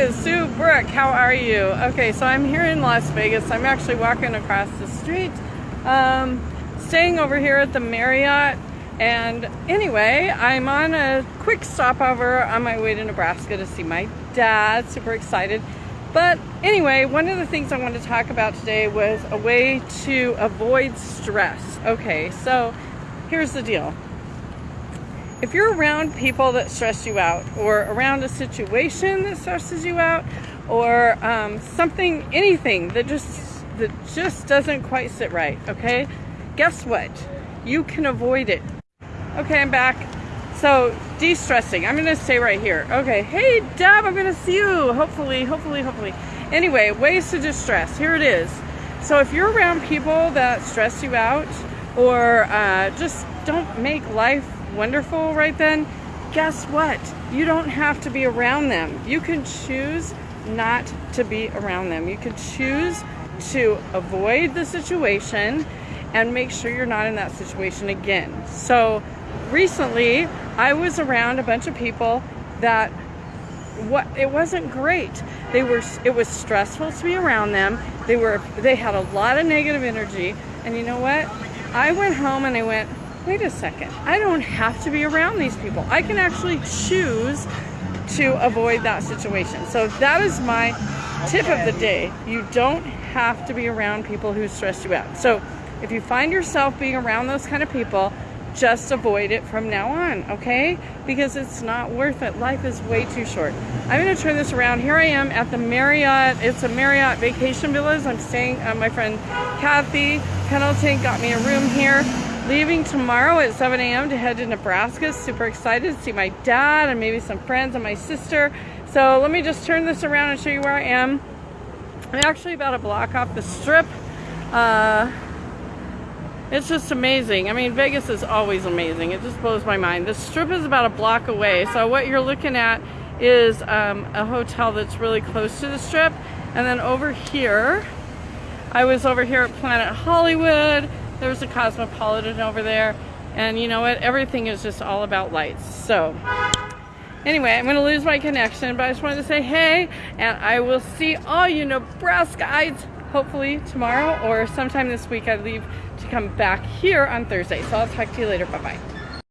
is Sue Brooke. How are you? Okay, so I'm here in Las Vegas. I'm actually walking across the street, um, staying over here at the Marriott. And anyway, I'm on a quick stopover on my way to Nebraska to see my dad. Super excited. But anyway, one of the things I wanted to talk about today was a way to avoid stress. Okay, so here's the deal if you're around people that stress you out or around a situation that stresses you out or um, something anything that just that just doesn't quite sit right okay? Guess what? You can avoid it. Okay i'm back. So de-stressing. I'm gonna stay right here. Okay. Hey deb i'm gonna see you. Hopefully hopefully hopefully. Anyway ways to distress here it is. So if you're around people that stress you out or uh, just don't make life wonderful right then, guess what? You don't have to be around them. You can choose not to be around them. You can choose to avoid the situation and make sure you're not in that situation again. So recently, I was around a bunch of people that what it wasn't great. They were it was stressful to be around them. They were they had a lot of negative energy and you know what? I went home and I went, wait a second, I don't have to be around these people. I can actually choose to avoid that situation. So that is my tip of the day. You don't have to be around people who stress you out. So if you find yourself being around those kind of people, just avoid it from now on, okay? Because it's not worth it. Life is way too short. I'm gonna turn this around. Here I am at the Marriott. It's a Marriott Vacation Villas. I'm staying, uh, my friend Kathy Pendleton got me a room here leaving tomorrow at 7 a.m. to head to Nebraska. Super excited to see my dad and maybe some friends and my sister. So let me just turn this around and show you where I am. I'm actually about a block off the strip. Uh, it's just amazing. I mean, Vegas is always amazing. It just blows my mind. The strip is about a block away. So what you're looking at is um, a hotel that's really close to the strip. And then over here, I was over here at Planet Hollywood. There's a Cosmopolitan over there. And you know what? Everything is just all about lights. So anyway, I'm going to lose my connection, but I just wanted to say hey, and I will see all you Nebraskaites hopefully tomorrow or sometime this week. I leave to come back here on Thursday. So I'll talk to you later. Bye-bye.